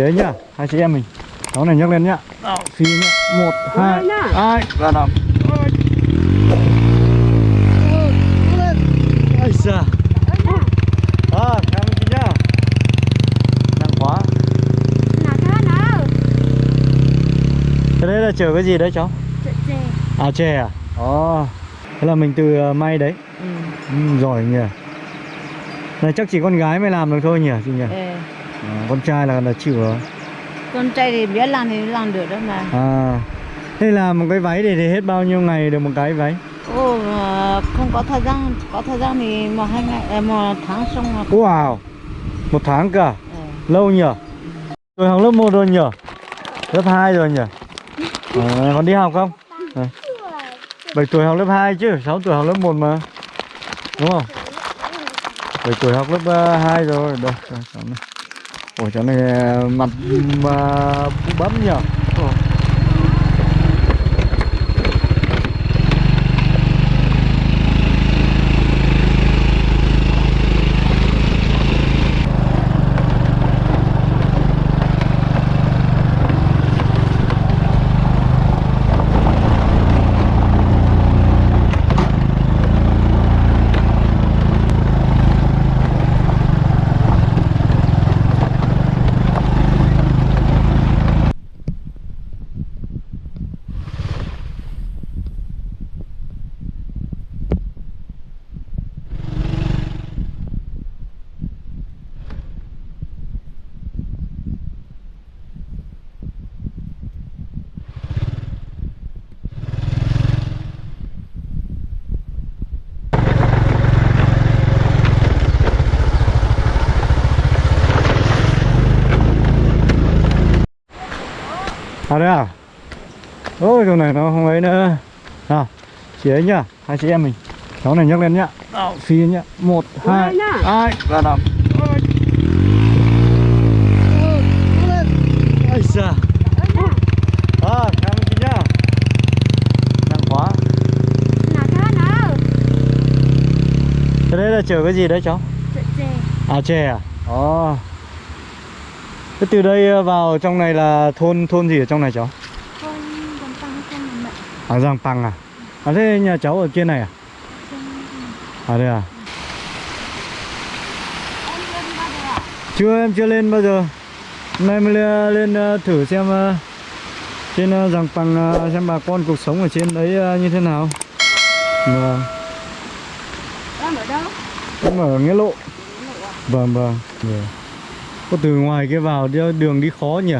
ấy nhá. Hai chị em mình. Cháu này nhấc lên nhá. Nào, phi nhá. Một hai hai. Và năm ây da à cảm ơn nhá. Nặng quá. Cái đấy là chở cái gì đấy cháu? À chè à? Ồ. Thế là mình từ ờ, may đấy. Ừ, giỏi nhỉ. Này chắc chỉ con gái mới làm được thôi nhỉ chị nhỉ à, con trai là là chịu rồi. Con trai thì biết làm thì làm được đó mà. À thế làm một cái váy thì, thì hết bao nhiêu ngày được một cái váy? Ồ, mà không có thời gian có thời gian thì một hai ngày à, một tháng xong là wow một tháng cả Ờ. lâu nhỉ rồi học lớp 1 rồi nhỉ lớp 2 rồi nhỉ à, còn đi học không? À. 7 tuổi học lớp 2 chứ 6 tuổi học lớp 1 mà. Đúng không? 7 tuổi học lớp 2 rồi. Đây đây ủa cháu này ờ, mặt ờ, mà bấm nhỉ Ủa. À đây à? Ôi chỗ này nó không ấy nữa. Nào, chị ấy nhá, hai chị em mình. Cháu này nhấc lên nhá. Nào, phi nhá. Một, hai, hai, và năm. Ây da. À, ơn chị nhá. Nặng quá. Cái đấy là chở cái gì đấy cháu? À chè à? Ồ. Thế từ đây vào trong này là thôn thôn gì ở trong này cháu? À Giang Păng à? À thế nhà cháu ở trên này à? À đây à? Chưa em chưa lên bao giờ. Hôm nay mới lên, lên ờ, thử xem ờ, trên ờ, Giang Păng ờ, xem bà con cuộc sống ở trên đấy ờ, như thế nào. Vâng. Em ở đâu? Em ở Nghĩa Lộ. Vâng vâng. Vâng. Có từ ngoài kia vào đường đi khó nhỉ?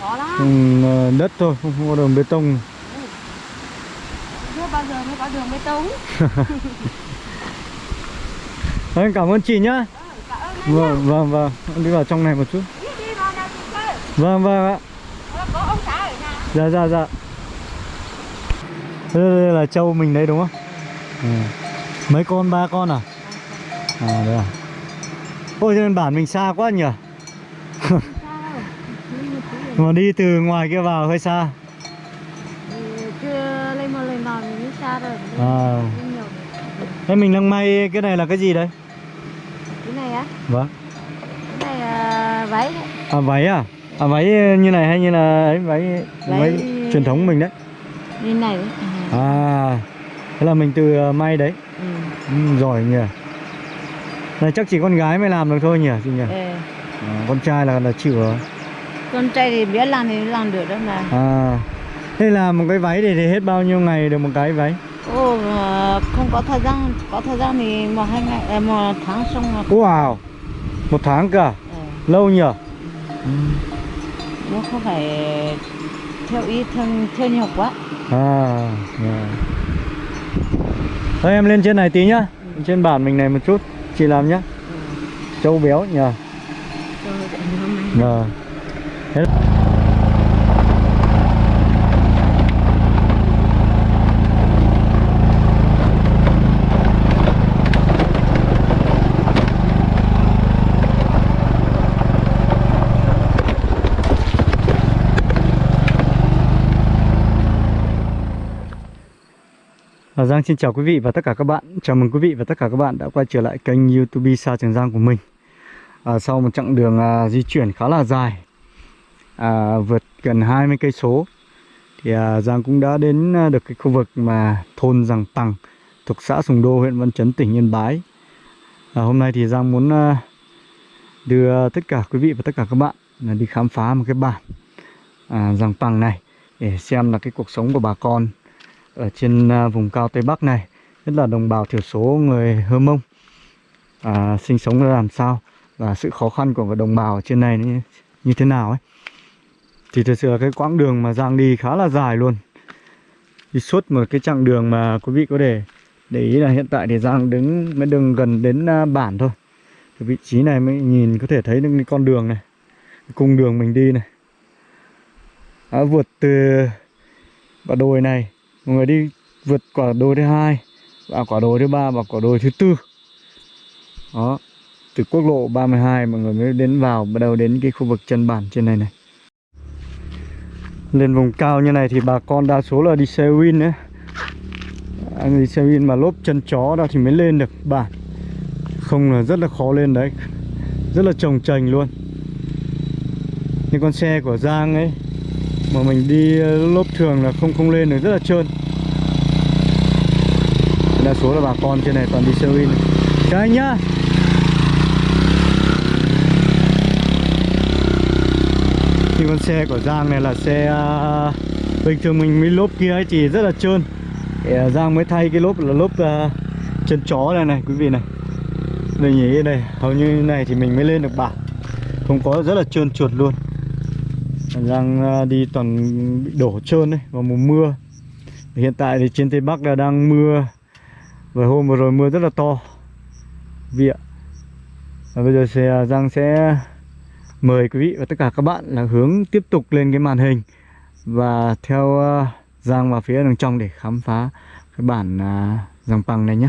Khó lắm Ừ, đất thôi, không có đường bê tông. Chưa bao giờ mới có đường bê tông Đấy, cảm ơn chị nhá. Anh Vâng, vâng, vâng. Em Đi vào trong này một chút. Vâng, vâng ạ. Ờ, Dạ, dạ, dạ. Đây, đây là trâu mình đấy đúng không? Ừ. Mấy con, ba con à? À, đây à. Ôi, trên bản mình xa quá nhỉ? Sao đâu Đi một tí rồi. Mà đi từ ngoài kia vào hơi xa. Ừ, Chưa lên một lần vào mình xa rồi À. Thế mình đang may cái này là cái gì đấy? Cái này á Vâng. Cái này à, váy đấy À, váy à? À, váy như này hay như là ấy, váy, váy... Váy- truyền thống mình đấy? Như này đấy à. À, thế là mình từ ờ, may đấy. Ừ. Ừ, giỏi nhỉ. Này chắc chỉ con gái mới làm được thôi nhỉ chị nhỉ? Ờ. À, con trai là là chịu rồi. Con trai thì biết làm thì làm được đó mà À, thế làm một cái váy thì, thì hết bao nhiêu ngày được một cái váy? Ồ, mà không có thời gian có thời gian thì một hai ngày à, một tháng xong là Wow, một tháng cả, ờ, lâu nhỉ? nó không phải theo ý theo, theo nhiều quá À, yeah. Thôi em lên trên này tí nhá. Trên bản mình này một chút, chị làm nhá. Châu béo nhỉ? Rồi, để À, Giang xin chào quý vị và tất cả các bạn. Chào mừng quý vị và tất cả các bạn đã quay trở lại kênh youtube Sa Trường Giang của mình. À, Sau một chặng đường à, di chuyển khá là dài à, vượt gần 20 cây số. Thì à, Giang cũng đã đến à, được cái khu vực mà thôn Giàng Pằng thuộc xã Sùng Đô huyện Văn Chấn tỉnh Yên Bái. À, hôm nay thì Giang muốn à, đưa tất cả quý vị và tất cả các bạn là đi khám phá một cái bản à, Giàng Pằng này để xem là cái cuộc sống của bà con ở trên à, vùng cao Tây Bắc này nhất là đồng bào thiểu số người Hơ Mông. À, sinh sống ra làm sao và sự khó khăn của đồng bào ở trên này như, như thế nào ấy thì thật sự là cái quãng đường mà Giang đi khá là dài luôn. Đi suốt một cái chặng đường mà quý vị có thể để ý là hiện tại thì Giang đứng, mới đường gần đến à, bản thôi. Từ vị trí này mới nhìn có thể thấy được cái con đường này, cái cung đường mình đi này. Đã vượt từ quả đồi này, mọi người đi vượt quả đồi thứ hai và quả đồi thứ ba và quả đồi thứ tư. Đó, từ quốc lộ 32 mọi người mới đến vào, bắt đầu đến cái khu vực chân bản trên này này lên vùng cao như này thì bà con đa số là đi xe win đấy. Anh đi xe win mà lốp chân chó đó thì mới lên được bản không là rất là khó lên đấy. Rất là trồng trành luôn. Những con xe của Giang ấy, mà mình đi ờ, lốp thường là không không lên được, rất là trơn. Đa số là bà con trên này toàn đi xe win. Chào anh nhá! Như con xe của Giang này là xe uh, bình thường mình mới lốp kia ấy thì rất là trơn. Thì, uh, Giang mới thay cái lốp là lốp uh, chân chó này này quý vị này. Đây nhỉ đây hầu như này thì mình mới lên được bảng. Không có rất là trơn trượt luôn. Giang uh, đi toàn bị đổ trơn đấy vào mùa mưa. Hiện tại thì trên tây bắc là đang mưa. Và hôm vừa rồi mưa rất là to. Vịa, ạ. Và bây giờ xe Giang sẽ mời quý vị và tất cả các bạn là hướng tiếp tục lên cái màn hình và theo uh, Giang vào phía đằng trong để khám phá cái bản à, uh, Giang Pằng này nhé.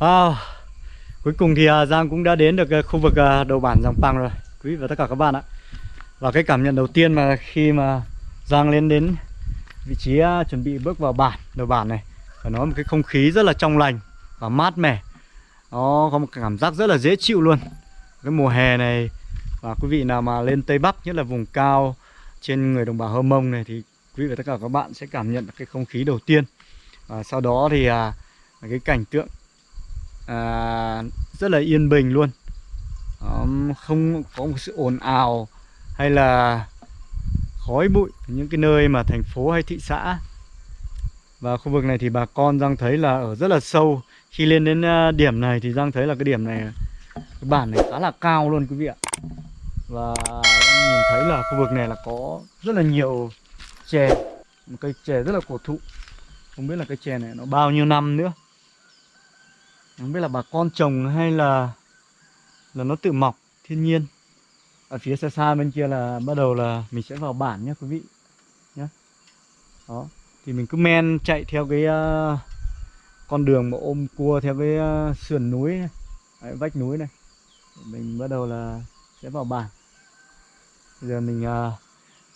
Wow. Cuối cùng thì à, Giang cũng đã đến được à, khu vực à, đầu bản dòng Pang rồi. Quý vị và tất cả các bạn ạ. Và cái cảm nhận đầu tiên mà khi mà Giang lên đến vị trí chuẩn bị bước vào bản, đầu bản này Phải nói một cái không khí rất là trong lành và mát mẻ. Nó có một cảm giác rất là dễ chịu luôn. Cái mùa hè này và quý vị nào mà lên Tây Bắc nhất là vùng cao trên người đồng bào Hơ Mông này thì quý vị và tất cả các bạn sẽ cảm nhận được cái không khí đầu tiên. Và sau đó thì à, cái cảnh tượng à, rất là yên bình luôn. Không có một sự ồn ào hay là khói bụi những cái nơi mà thành phố hay thị xã. Và khu vực này thì bà con Giang thấy là ở rất là sâu. Khi lên đến à, điểm này thì Giang thấy là cái điểm này, cái bản này khá là cao luôn quý vị ạ. Và Giang nhìn thấy là khu vực này là có rất là nhiều chè, một cây chè rất là cổ thụ. Không biết là cây chè này nó bao nhiêu năm nữa không biết là bà con trồng hay là là nó tự mọc thiên nhiên. Ở phía xa xa bên kia là bắt đầu là mình sẽ vào bản nhé quý vị nhé đó thì mình cứ men chạy theo cái uh, con đường mà ôm cua theo cái uh, sườn núi này. Đấy, vách núi này. Mình bắt đầu là sẽ vào bản. Bây giờ mình uh,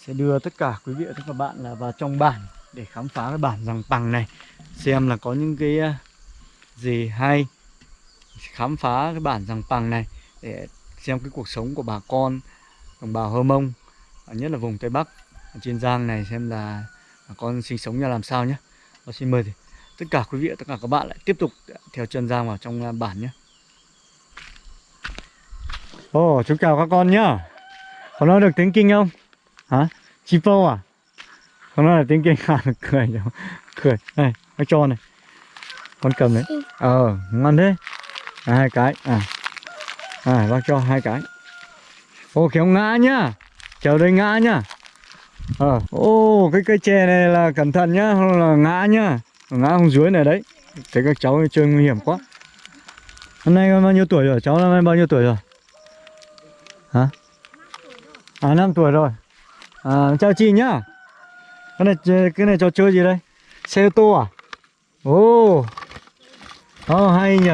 sẽ đưa tất cả quý vị và tất cả các bạn là vào trong bản để khám phá cái bản rằng bằng này xem là có những cái uh, gì hay khám phá cái bản rằng bằng này để xem cái cuộc sống của bà con đồng bào Hơ Mông nhất là vùng Tây Bắc ở trên Giang này xem là bà con sinh sống như làm sao nhé và xin mời thì tất cả quý vị tất cả các bạn lại tiếp tục theo chân Giang vào trong à, bản nhé Ồ oh, chú chào các con nhá có nói được tiếng kinh không hả Chipo à Con nói là tiếng kinh ngạc cười? Cười. Này, bác cho này. Con cầm đấy. Ờ, ngon thế. À, hai cái. À. À, bác cho hai cái. Ô, kéo ngã nhá. Chờ đây ngã nhá. Ờ, ô, cái cây chè này là cẩn thận nhá, không là ngã nhá. Ngã không dưới này đấy. Thấy các cháu chơi nguy hiểm quá. Hôm nay con bao nhiêu tuổi rồi? Cháu năm nay bao nhiêu tuổi rồi? Hả? À, năm tuổi rồi. À, chào chị nhá. Cái này cái này trò chơi gì đây? Xe ô tô à? Ồ. Oh. Oh, hay nhỉ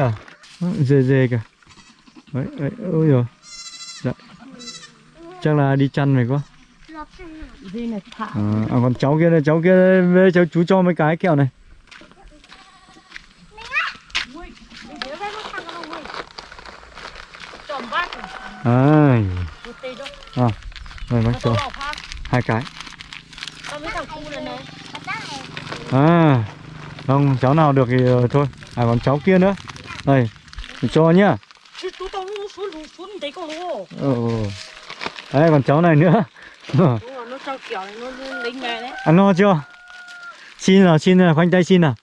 Dề dề kìa. Đấy, đấy, ôi rồi. Dạ. Chắc là đi chăn này quá. À, à, còn cháu kia này, cháu kia với cháu chú cho mấy cái kẹo này. À, à, rồi bác cho hai cái. À, không, cháu nào được thì ờ, thôi. À, còn cháu kia nữa. Đây, cho nhá. Ừ. Đấy, còn cháu này nữa. Nó. Ăn no chưa? Xin nào, xin nào, khoanh tay xin nào.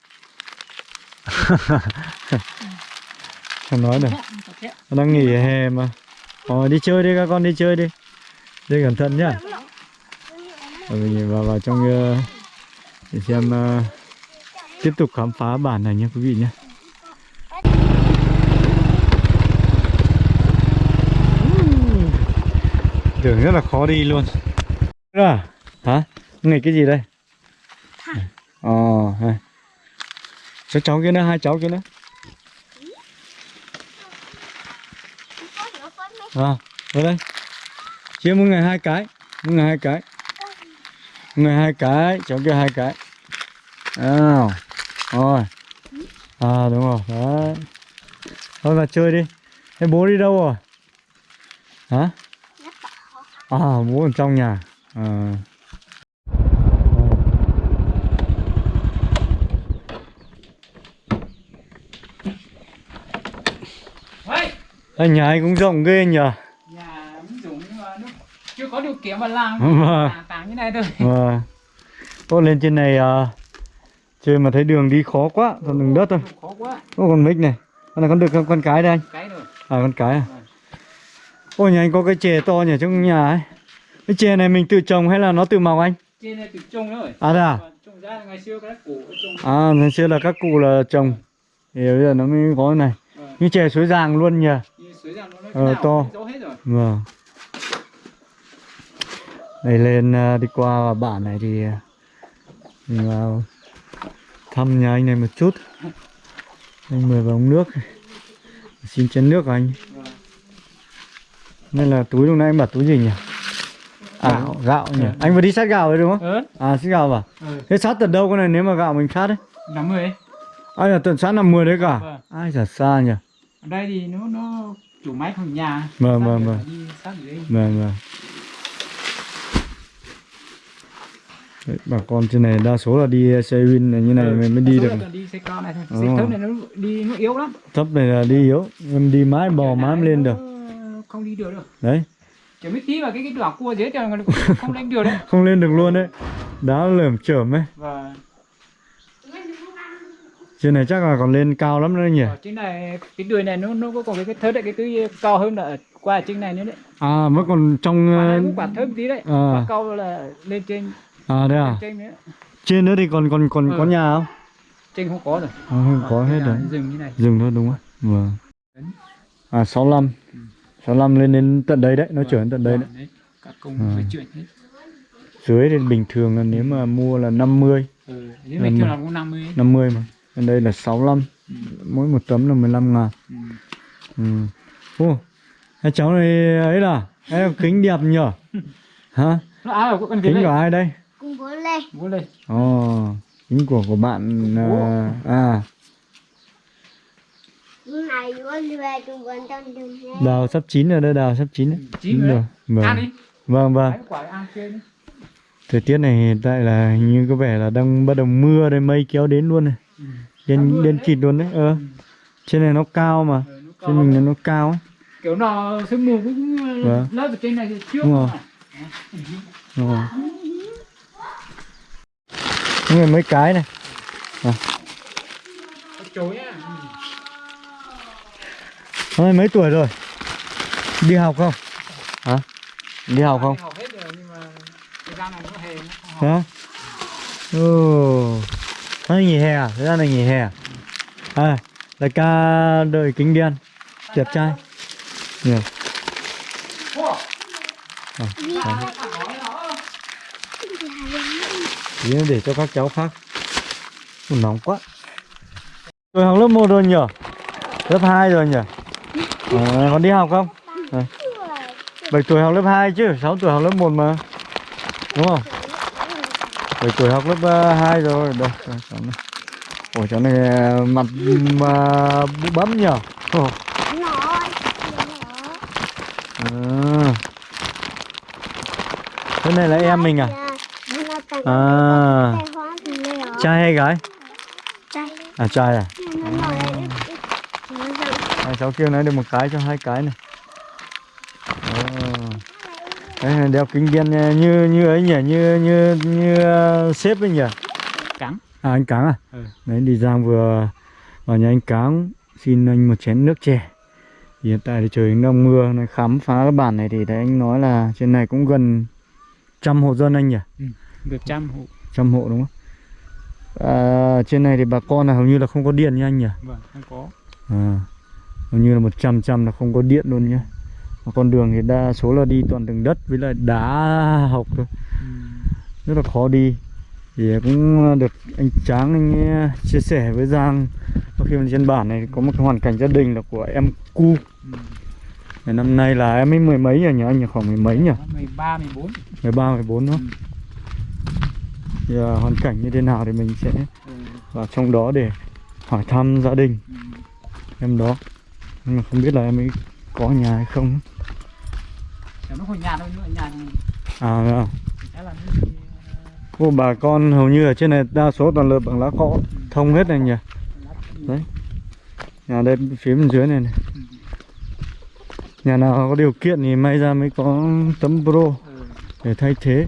Không nói được. Đang nghỉ hè mà. Ờ, đi chơi đi các con đi chơi đi. Đi cẩn thận nhá. Rồi mình vào vào trong ờ, để xem ờ, tiếp tục khám phá bản này nha quý vị nhé. Đường rất là khó đi luôn. À, hả? Ngày cái gì đây? Ờ, hai. Cháu cháu kia nữa, hai cháu kia nữa. À, ở đây. Chia mỗi ngày hai cái, mỗi ngày hai cái. Mỗi ngày hai cái, cháu kia hai cái. À, rồi. À đúng rồi, đấy. Thôi vào chơi đi. Thế bố đi đâu rồi? Hả? À, bố ở trong nhà. À. Ê, nhà anh cũng rộng ghê nhờ. nhà mà nó chưa có điều kiện mà làm Vâng. tàng như này thôi Và Ô lên trên này à, chơi mà thấy đường đi khó quá, còn đường đất thôi. khó quá Ô còn mic này. Con này con được con, con cái đây anh. cái rồi À con cái à. Ôi nhà anh có cái chè to nhỉ trong nhà ấy. Cái chè này mình tự trồng hay là nó tự mọc anh? trên này tự trồng rồi À thế à? Trồng ra ngày xưa cái củ trồng À ngày xưa là các cụ là trồng. Thì bây giờ nó mới có cái này. Vâng. Như chè suối giàng luôn nhỉ. như suối rằng nó Ờ, to. Vâng. Đây lên à, đi qua bản này thì à, mình vào thăm nhà anh này một chút. Anh mời vào uống nước. Xin chén nước anh. Nên là túi lúc nãy anh bảo túi gì nhỉ? À, gạo, gạo nhỉ? Ừ. Anh vừa đi sát gạo đấy đúng không? Ừ. À, sát gạo à? Ừ. Thế sát tận đâu con này nếu mà gạo mình sát đấy? 50 ấy. Ai là tận sát 50 đấy cả? Vâng. Ai giả xa nhỉ? Ở đây thì nó nó chủ máy của nhà. Vâng, vâng vâng. vâng, vâng. Vâng, vâng. Bà con trên này đa số là đi xe win này như này ừ, mình mới đi được. Đi xe con này thôi. Xe thấp này nó đi nó yếu lắm. Thấp này là đi yếu, em đi mái bò mái lên được. Không đi được đâu Đấy, chỉ mới tí vào cái cái đoạn cua dưới thì không- đánh được đấy không lên được luôn đấy. Đá lởm chởm ấy. và Trên này chắc là còn lên cao lắm nữa nhỉ? ở trên này cái đùi này nó nó có còn cái cái thớt đấy cái cái cao hơn là qua ở trên này nữa đấy À mới còn trong quả ờ, quả thớt tí đấy à. quả cao là lên trên à đây à? trên nữa Trên nữa thì còn còn còn Ừ. có nhà không? trên không có rồi À, không có hết rồi. là rừng như này Dừng thôi đúng không? Vâng. À 65. 65 lên đến tận đây đấy, nó trở đến tận đây đấy. Vâng, các công Ừ. phải chuyển hết Dưới thì bình thường là nếu mà mua là 50, ừ. nếu mình Vâng. kêu là cũng 50 ấy. 50 mà. Bên đây là 65. Ừ. Mỗi một tấm là 15 ngàn. Ừ. Ừ. Ô, hai cháu này ấy là, ấy là kính đẹp nhở? Hả? nó áo của con Kính này của ai đây? cùng bố lên bố lên Ồ, kính của của bạn à, à lúc này con về cùng con trong đường hè đào sắp chín rồi đây, đào sắp chín đấy. chín rồi Vâng. ăn đi Vâng vâng. Đi Thời tiết này hiện tại là như có vẻ là đang bắt đầu mưa đây, mây kéo đến luôn này. ừ. Đến đến kịt luôn đấy. Ờ. Trên này nó cao mà. Ừ, nó Trên mình là nó cao ấy. kiểu nó sương mù cũng Vâng. lớp ở trên này trước Đúng rồi. Đúng rồi. Người mấy cái này chối á Hôm mấy tuổi rồi? Đi học không? Hả? Đi học không? Học hết rồi nhưng mà thời gian này nó hè nó không học. Hả? Ồ. Nay nghỉ hè à? Thời gian này nghỉ hè à? À Đại ca đợi kính đen. Đẹp trai. Nhiều à. Tí để cho các cháu khác. Nóng quá. Tôi học lớp 1 rồi nhỉ Lớp 2 rồi nhỉ Ờ, à, Còn đi học không? Ờ. À. 7 tuổi học lớp 2 chứ 6 tuổi học lớp 1 mà. Đúng không? 7 tuổi học lớp ờ, 2 rồi. Đây cháu này. Ủa cháu này mặt mà bấm nhở? Ồ, à. Thế này là em mình à? À. Trai hay gái? Trai À trai à, cháu kêu nó được một cái cho hai cái này. Đấy, đeo kính đen như như ấy nhỉ như như như uh, sếp ấy nhỉ? Cáng. à anh cáng à? Ừ. đấy đi giang vừa vào nhà anh cáng xin anh một chén nước chè. Thì hiện tại thì trời đang mưa này khám phá cái bản này thì thấy anh nói là trên này cũng gần trăm hộ dân anh nhỉ? Được trăm hộ. Trăm hộ đúng không? À, trên này thì bà con là hầu như là không có điện nha anh nhỉ? Vâng không có. À, hầu như là 100 trăm là không có điện luôn nhá. Mà con đường thì đa số là đi toàn đường đất với lại đá học thôi, rất là khó đi. Thì cũng được anh Tráng anh eh, chia sẻ với Giang khi mà trên bản này có một cái hoàn cảnh gia đình là của em cu. Thì năm nay là em ấy mười mấy nhỉ anh nhỉ khoảng mười mấy nhỉ? 13, 14 13 14 nữa. Thì à, hoàn cảnh như thế nào thì mình sẽ ừ. vào trong đó để hỏi thăm gia đình Ừ. em đó nhưng mà không biết là em ấy có nhà hay không nó hồi nhà thôi nữa nhà thì à dạ. sẽ là Ô, bà con hầu như ở trên này đa số toàn lợp bằng lá cọ thông hết này nhỉ ờ. Đấy. nhà đây phía bên dưới này, này Ừ. nhà nào có điều kiện thì may ra mới có tấm pro Ừ. để thay thế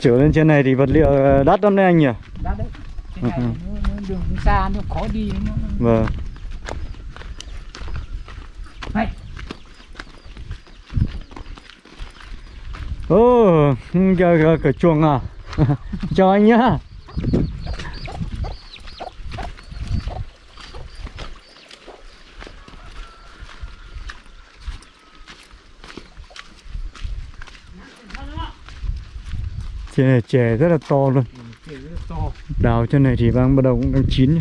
trở lên trên này thì vật liệu đắt lắm đấy anh nhỉ Đắt đấy trên Ừ, này ừ. nó, nó đường xa nó khó đi nó vâng Này. ô giờ giờ cửa chuồng à? Chào anh nhá. Trên này chè rất là to luôn. Đào trên này thì đang bắt đầu cũng đang chín.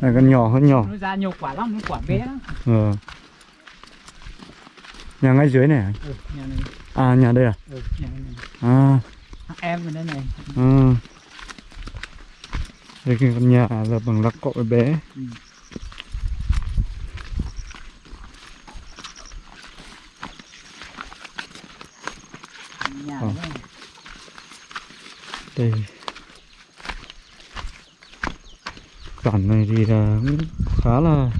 Là con nhỏ hơn nhỏ. Nó ra nhiều quả lắm nó quả bé lắm ờ. nhà ngay dưới này à? ừ, nhà này à nhà đây à ừ, nhà này à em ở đây này Ừ. Đây cái căn nhà là bằng lá cọ bé Ừ. nhà Ờ. này Đây Bản này thì là cũng khá là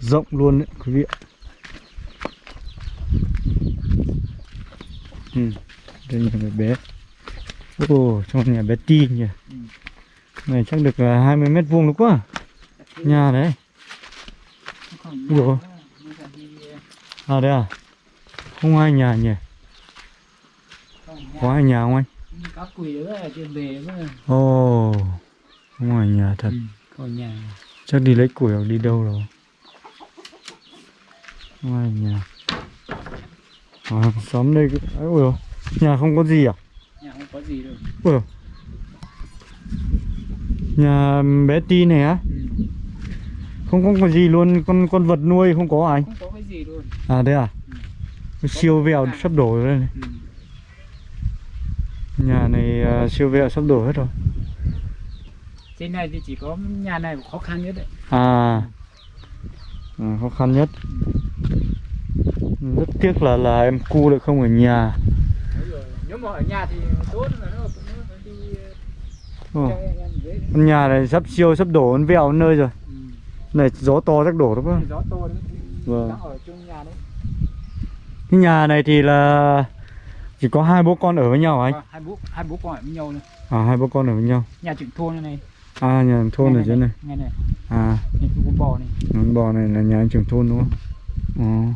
rộng luôn đấy quý vị ừ. Đây nhà bé bé. Ồ, trong nhà bé ti nhỉ. Ừ. Này chắc được là 20 mét vuông đúng quá. Nhà đấy. Ủa? là À đây à. Không ai nhà nhỉ? Có ai nhà không anh? Cá quỳ nữa là trên về nữa Ồ Không ai nhà thật. Ừ. còn nhà. Chắc đi lấy củi hoặc đi đâu rồi Ai nhà à, Xóm đây cứ- Ôi dồi, Nhà không có gì à? Nhà không có gì đâu. Ôi dồi. Nhà bé Ti này á? Ừ. Không có gì luôn Con con vật nuôi không có anh không có cái gì luôn. À đây à? Siêu vẹo sắp đổ rồi đây này. Ừ. Nhà này à, siêu vẹo sắp đổ hết rồi. Trên này thì chỉ có nhà này khó khăn nhất đấy. À, à khó khăn nhất Rất tiếc là là em cu lại không ở nhà. Nếu mà ở nhà thì tốt là nó, nó phải đi Con nhà này sắp siêu sắp đổ con vẹo nơi rồi. Ừ. Này gió to chắc đổ đúng không? gió to đấy Vâng. ở trong nhà đấy. Cái nhà này thì là chỉ có hai bố con ở với nhau anh? Vâng, hai bố hai bố con ở với nhau này à hai bố con ở với nhau. Nhà trưởng thôn này này. À nhà thôn ở dưới này nghe này à. Nhà chủ con bò này. Con bò này là nhà anh trưởng thôn đúng không? Ồ.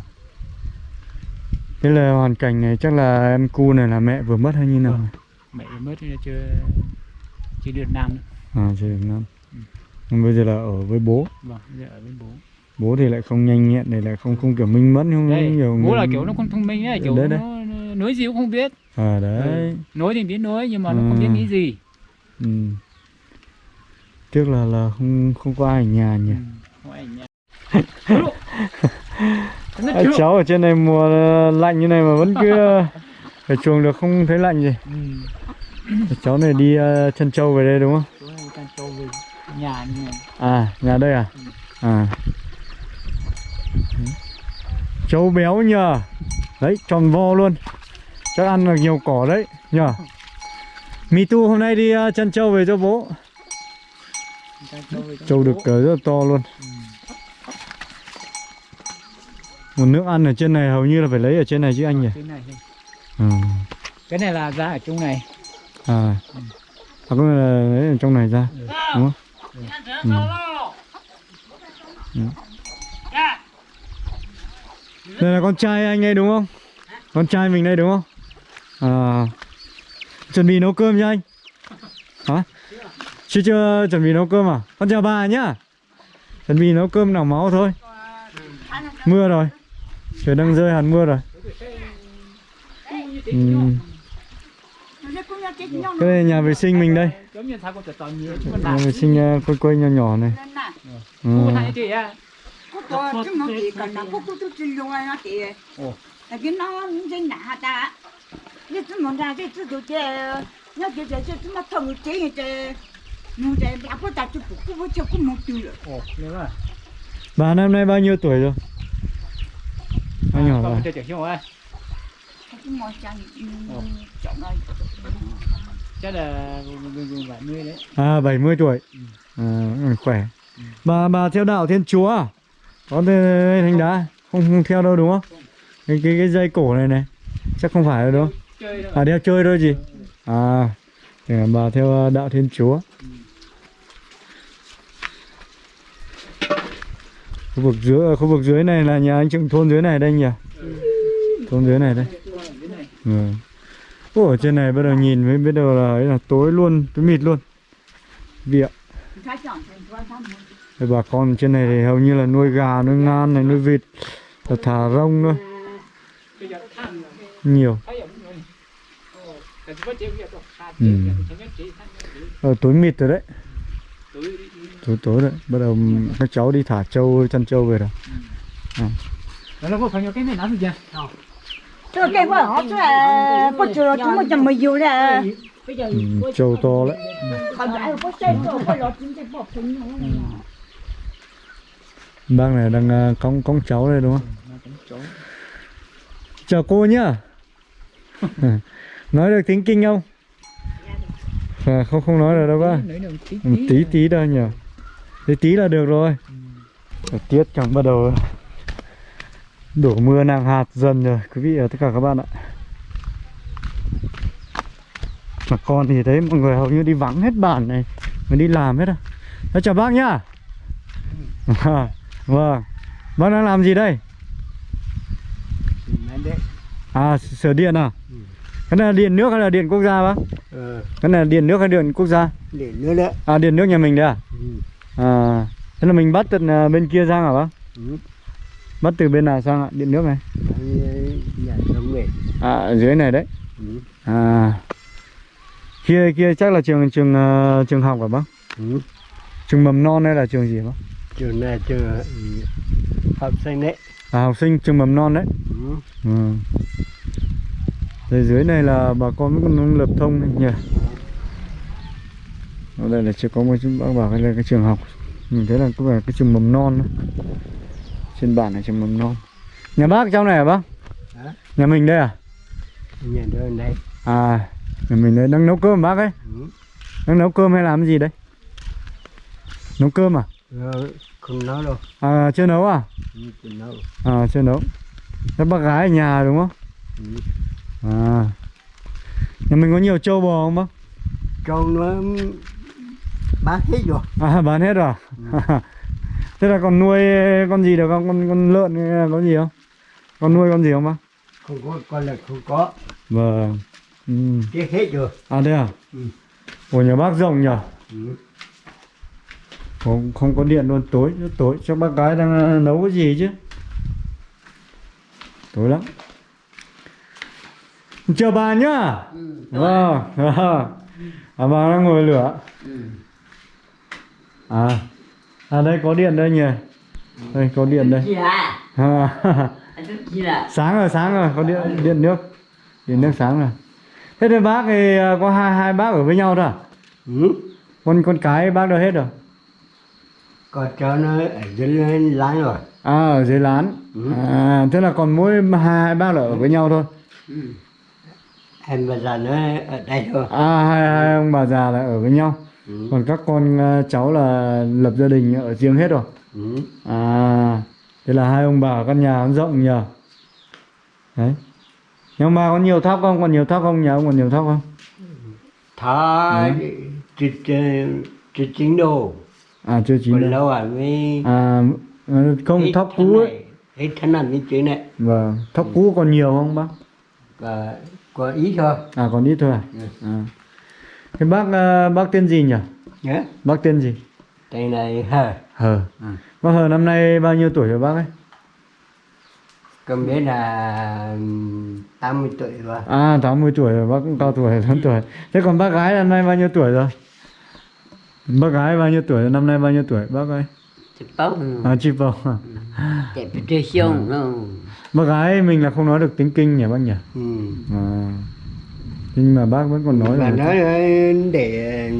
thế là hoàn cảnh này chắc là em cu này là mẹ vừa mất hay như nào Vâng. mẹ vừa mất nên chưa chưa được nam nữa à chưa được năm Nhưng bây giờ là ở với bố vâng bây giờ ở với bố bố thì lại không nhanh nhẹn này lại không không kiểu minh mẫn không đây nhiều bố là người- kiểu nó không thông minh ấy kiểu Đấy, đấy. nó, nó nói gì cũng không biết à đấy Ừ. nói thì biết nói nhưng mà nó không biết Ừ. nghĩ gì ừ. tiếc là là không không có ai ở nhà nhỉ Ừ, không ai nhá. Nó chưa. cháu ở trên này mùa ờ, lạnh như này mà vẫn cứ ờ, ở chuồng được không thấy lạnh gì. Ừ. cháu này đi ờ, chân trâu về đây đúng không? Trâu về nhà à nhà đây à? À. Trâu béo nhờ. Đấy tròn vo luôn. Chắc ăn được nhiều cỏ đấy nhờ. Mi tu hôm nay đi ờ, chân trâu về cho bố. Trâu được ờ, rất là to luôn. Ừ. nguồn nước ăn ở trên này hầu như là phải lấy ở trên này chứ anh nhỉ? Cái này này. ừ. cái này là ra ở trong này. À. À có nghĩa là lấy ở trong này ra Ừ. đúng không? Ừ. Ừ. đây là con trai anh đây đúng không? Con trai mình đây đúng không? À. Chuẩn bị nấu cơm cho anh. Hả? Chưa chưa chuẩn bị nấu cơm à? Con chào bà nhá. Chuẩn bị nấu cơm nào máu thôi. Mưa rồi trời, đang rơi hẳn mưa rồi ừ. cái này nhà vệ sinh mình đây nhà vệ sinh à, quây quây nhỏ nhỏ này ừ. Bà năm nay bao nhiêu tuổi rồi? nhỏ rồi. chưa chịu không ạ? Chắc là bảy mươi đấy. À bảy mươi tuổi. Ừ. À, khỏe. Bà bà theo đạo thiên chúa à? có thành đá không? Không theo đâu đúng không? Cái cái cái dây cổ này này chắc không phải đâu. Đúng không à đeo chơi thôi gì ừ. à bà theo à, đạo thiên chúa. khu vực dưới ờ, khu vực dưới này là nhà anh trưởng thôn dưới này đây nhỉ? Thôn dưới này đây. Ừ. Ủa, ở trên này bắt đầu nhìn mới biết đầu là ấy là tối luôn tối mịt luôn. Vịa bà con trên này thì hầu như là nuôi gà nuôi ngan này nuôi vịt là thả rông thôi. Nhiều. Ừ. ở tối mịt rồi đấy tối tối rồi bắt đầu các cháu đi thả trâu chăn trâu về rồi. À. Tôi kêu vợ họ chứ là có chờ chúng mình chầm mình dù trâu to đấy. Bác này đang ờ, con con cháu đây đúng không? Chào cô nhá. nói được tiếng kinh không? À, không không nói được đâu ba tí tí thôi. nhỉ tí tí là được rồi. Thời tiết chẳng bắt đầu. Đổ mưa nặng hạt dần rồi quý vị và tất cả các bạn ạ. Mà con thì thấy mọi người hầu như đi vắng hết bản này mới đi làm hết à. Thế chào bác nhá. À, vâng. Bác đang làm gì đây? À sửa điện à? Cái này là điện nước hay là điện quốc gia bác? Cái này là điện nước hay điện quốc gia? Để nữa đấy À điện nước nhà mình đấy à? ừ. À thế là mình bắt từ à, bên kia sang hả bác? Ừ. Bắt từ bên nào sang ạ? Điện nước này. À ở dưới này đấy. ừ. À kia kia chắc là trường trường ờ, trường học hả bác? Ừ. Trường mầm non hay là trường gì bác? trường này trường ừ, học sinh đấy À học sinh trường mầm non đấy. ừ. Ừ. Rồi dưới này là bà con còn lập thông này nhỉ? Ở đây là chưa có một bác bảo cái là cái trường học Mình thấy là có vẻ cái trường mầm non đó. Trên bản là trường mầm non Nhà bác trong này hả bác? Hả? Nhà mình đây à? nhà đây À Nhà mình đây đang nấu cơm bác ấy ừ. Đang nấu cơm hay làm cái gì đấy? Nấu cơm à? Rồi, không nói đâu À chưa nấu à? ừ, không nói À chưa nấu Các bác gái ở nhà đúng không? ừ. À nhà mình có nhiều trâu bò không bác trâu nó bán hết rồi. À bán hết rồi. À? thế là còn nuôi con gì được không? Con con lợn có gì không? Con nuôi con gì không bác? Không có con là không có. Vâng. Ừ. hết rồi. À thế à? Ừ. của nhà bác rộng nhỉ ừ. không, không có điện luôn. Tối tối. Chắc bác gái đang ờ, nấu cái gì chứ? Tối lắm. Chờ bà nhá. Vâng. à, bà đang ngồi lửa à. À đây có điện đây nhỉ? Đây có điện đây. À, sáng rồi sáng rồi có điện điện nước. Điện nước sáng rồi. Thế thì bác thì ờ, có hai hai bác ở với nhau thôi à? Ừ. con con cái bác đâu hết rồi? Con cháu nó ở dưới láng rồi. À ở dưới lán. Ừ. à, Thế là còn mỗi hai, hai bác là ở với nhau thôi. Em bây giờ nó ở đây thôi. À hai, hai ông bà già là ở với nhau ừ. Còn các con ờ, cháu là lập gia đình ở riêng hết rồi Ừ. À Thế là hai ông bà ở căn nhà nó rộng nhờ Đấy Nhưng mà có nhiều thóc không? Còn nhiều thóc không? Nhà ông còn nhiều thóc không? thả chữ chữ chính đồ À chưa chín còn đâu lâu à mới À ờ, không thân cũ ấy hết thân này mới chữ này Vâng Thóc cũ còn nhiều không bác? và có ý thôi À còn ít thôi à? Ừ. à. Thế bác ờ, bác tên gì nhỉ? nhớ Bác tên gì? đây này hờ Hờ Ừ. Bác Hờ năm nay bao nhiêu tuổi rồi bác ấy? con biết là 80 tuổi rồi À 80 tuổi rồi, bác cũng cao tuổi, lớn tuổi Thế còn bác gái năm nay bao nhiêu tuổi rồi? Bác gái bao nhiêu tuổi năm nay bao nhiêu tuổi bác ơi? Chụp bóng À chị chạy bị chơi xong nó Bác gái mình là không nói được tiếng kinh nhỉ bác nhỉ? ừ. À. Nhưng mà bác vẫn còn nói mà là nói để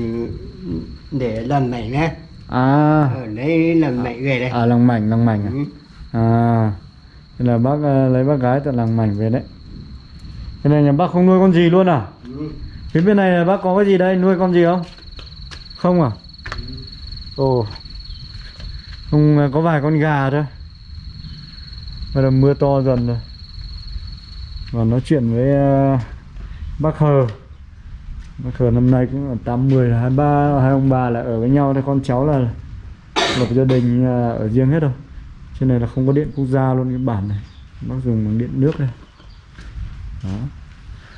để làm mảnh nè À, ở đây làm mảnh về đây à làng mảnh, làng mảnh à? ừ. À, thế là bác ờ, lấy bác gái tại làng mảnh về đấy Thế này nhà bác không nuôi con gì luôn à? Ừ. Phía bên này là bác có cái gì đây, nuôi con gì không? Không à? Ồ Không ờ, có vài con gà thôi Bây giờ mưa to dần rồi Và nói chuyện với ờ, bác Hờ. Bác Hờ năm nay cũng là 80 là hai ba hai ông bà là ở với nhau. Thôi con cháu là lập gia đình ờ, ở riêng hết rồi. Trên này là không có điện quốc gia luôn cái bản này. Bác dùng bằng điện nước đây. Đó.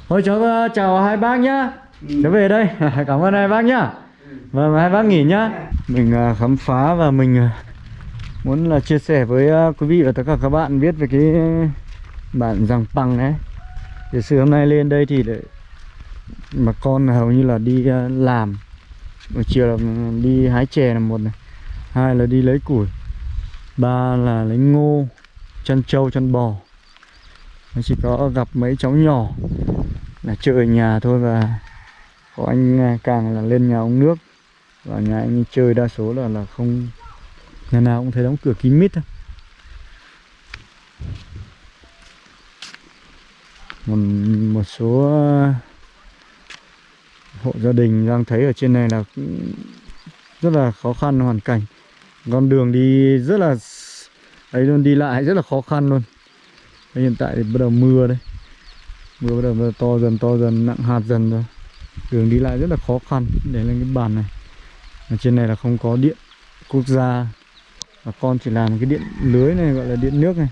Thôi cháu ờ, chào hai bác nhá. Cháu về đây. Cảm ơn hai bác nhá. Và hai bác nghỉ nhá. Mình ờ, khám phá và mình muốn là chia sẻ với quý vị và tất cả các bạn biết về cái bản giàng bằng đấy thì sử hôm nay lên đây thì để bà con hầu như là đi à, làm. Buổi chiều là đi hái chè là một này, hai là đi lấy củi, ba là lấy ngô, chăn trâu, chăn bò. Nó chỉ có gặp mấy cháu nhỏ là chơi ở nhà thôi và có anh à, càng là lên nhà ông nước. Và nhà anh chơi đa số là là không nhà nào cũng thấy đóng cửa kín mít thôi một, một số ờ, hộ gia đình đang thấy ở trên này là cũng rất là khó khăn hoàn cảnh. Con đường đi rất là ấy luôn đi lại rất là khó khăn luôn. Đấy, hiện tại thì bắt đầu mưa đấy, mưa bắt đầu, bắt đầu to dần to dần nặng hạt dần rồi. Đường đi lại rất là khó khăn để lên cái bàn này. Ở trên này là không có điện quốc gia. Và con chỉ làm cái điện lưới này gọi là điện nước này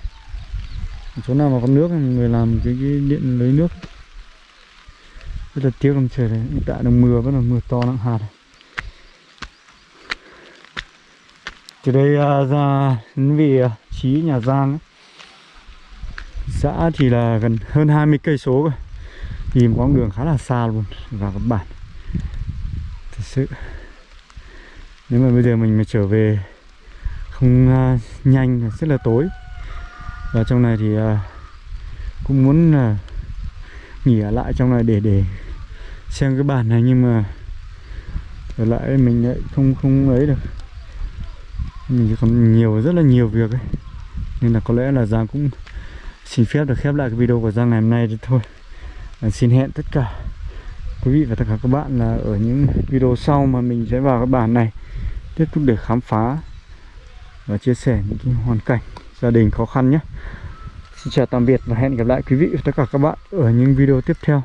chỗ nào mà có nước thì người làm cái, cái điện lấy nước. Rất là tiếc làm trời này hiện tại đang mưa vẫn là mưa to nặng hạt. Này. từ đây à, ra đến vị à, trí nhà Giang ấy. xã thì là gần hơn 20 cây số rồi, đi một quãng đường khá là xa luôn vào các bản. Thật sự. Nếu mà bây giờ mình mà trở về không uh, nhanh rất là tối và trong này thì à, cũng muốn là nghỉ ở lại trong này để để xem cái bản này nhưng mà ở lại mình lại không không ấy được. Mình còn nhiều rất là nhiều việc ấy. Nên là có lẽ là Giang cũng xin phép được khép lại cái video của Giang ngày hôm nay thôi. À, xin hẹn tất cả quý vị và tất cả các bạn là ở những video sau mà mình sẽ vào cái bản này tiếp tục để khám phá và chia sẻ những cái hoàn cảnh gia đình khó khăn nhé. Xin chào tạm biệt và hẹn gặp lại quý vị và tất cả các bạn ở những video tiếp theo.